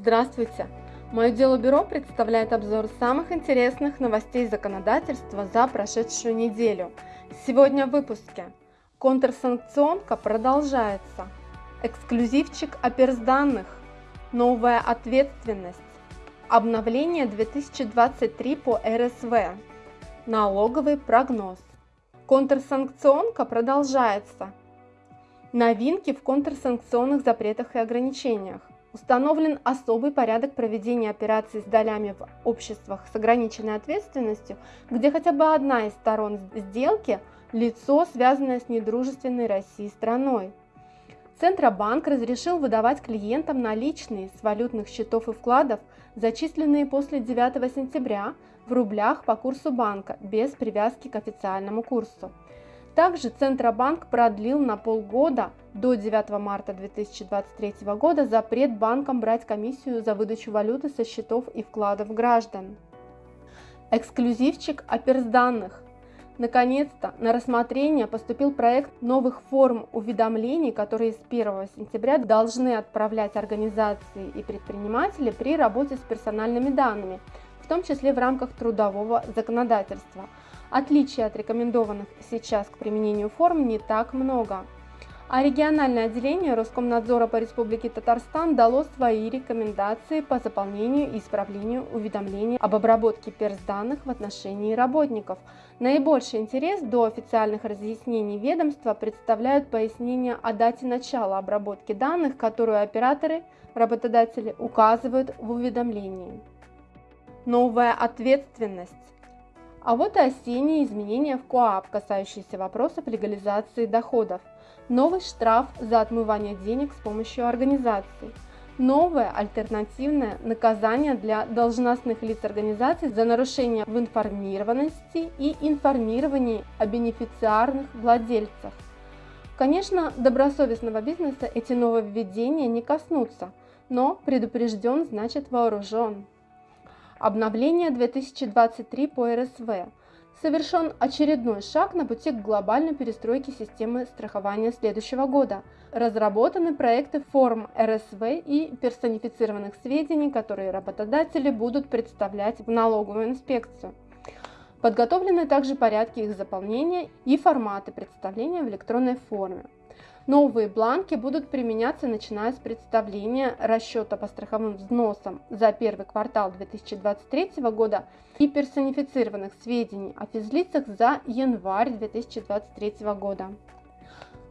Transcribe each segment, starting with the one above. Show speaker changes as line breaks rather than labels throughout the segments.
Здравствуйте! Мое дело бюро представляет обзор самых интересных новостей законодательства за прошедшую неделю. Сегодня в выпуске. Контрсанкционка продолжается. Эксклюзивчик оперсданных. Новая ответственность. Обновление 2023 по РСВ. Налоговый прогноз. Контрсанкционка продолжается. Новинки в контрсанкционных запретах и ограничениях. Установлен особый порядок проведения операций с долями в обществах с ограниченной ответственностью, где хотя бы одна из сторон сделки – лицо, связанное с недружественной России страной. Центробанк разрешил выдавать клиентам наличные с валютных счетов и вкладов, зачисленные после 9 сентября в рублях по курсу банка, без привязки к официальному курсу. Также Центробанк продлил на полгода до 9 марта 2023 года запрет банкам брать комиссию за выдачу валюты со счетов и вкладов граждан. Эксклюзивчик оперсданных. Наконец-то на рассмотрение поступил проект новых форм уведомлений, которые с 1 сентября должны отправлять организации и предприниматели при работе с персональными данными, в том числе в рамках трудового законодательства – Отличий от рекомендованных сейчас к применению форм не так много. А региональное отделение Роскомнадзора по Республике Татарстан дало свои рекомендации по заполнению и исправлению уведомлений об обработке перс-данных в отношении работников. Наибольший интерес до официальных разъяснений ведомства представляют пояснения о дате начала обработки данных, которую операторы, работодатели указывают в уведомлении. Новая ответственность. А вот и осенние изменения в КОАП, касающиеся вопросов легализации доходов. Новый штраф за отмывание денег с помощью организаций. Новое альтернативное наказание для должностных лиц организаций за нарушение в информированности и информировании о бенефициарных владельцах. Конечно, добросовестного бизнеса эти нововведения не коснутся, но предупрежден значит вооружен. Обновление 2023 по РСВ. Совершен очередной шаг на пути к глобальной перестройке системы страхования следующего года. Разработаны проекты форм РСВ и персонифицированных сведений, которые работодатели будут представлять в налоговую инспекцию. Подготовлены также порядки их заполнения и форматы представления в электронной форме. Новые бланки будут применяться начиная с представления расчета по страховым взносам за первый квартал 2023 года и персонифицированных сведений о физлицах за январь 2023 года.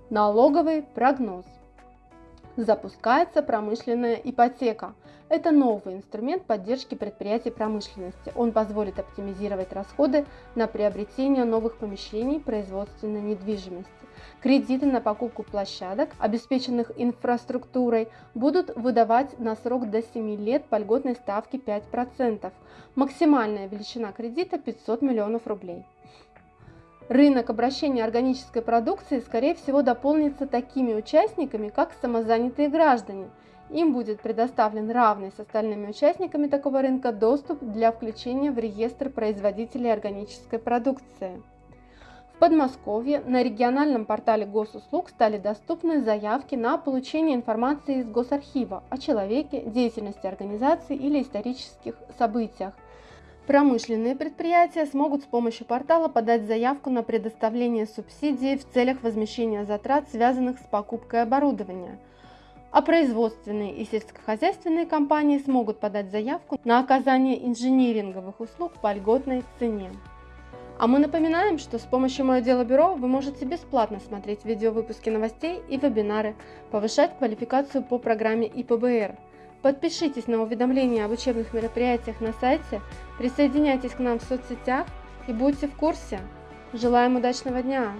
Налоговый прогноз. Запускается промышленная ипотека. Это новый инструмент поддержки предприятий промышленности. Он позволит оптимизировать расходы на приобретение новых помещений производственной недвижимости. Кредиты на покупку площадок, обеспеченных инфраструктурой, будут выдавать на срок до 7 лет по льготной ставке 5%. Максимальная величина кредита 500 миллионов рублей. Рынок обращения органической продукции, скорее всего, дополнится такими участниками, как самозанятые граждане. Им будет предоставлен равный с остальными участниками такого рынка доступ для включения в реестр производителей органической продукции. В Подмосковье на региональном портале госуслуг стали доступны заявки на получение информации из Госархива о человеке, деятельности организации или исторических событиях. Промышленные предприятия смогут с помощью портала подать заявку на предоставление субсидий в целях возмещения затрат, связанных с покупкой оборудования. А производственные и сельскохозяйственные компании смогут подать заявку на оказание инжиниринговых услуг по льготной цене. А мы напоминаем, что с помощью Мое Дело Бюро вы можете бесплатно смотреть видеовыпуски новостей и вебинары, повышать квалификацию по программе ИПБР. Подпишитесь на уведомления об учебных мероприятиях на сайте, присоединяйтесь к нам в соцсетях и будьте в курсе. Желаем удачного дня!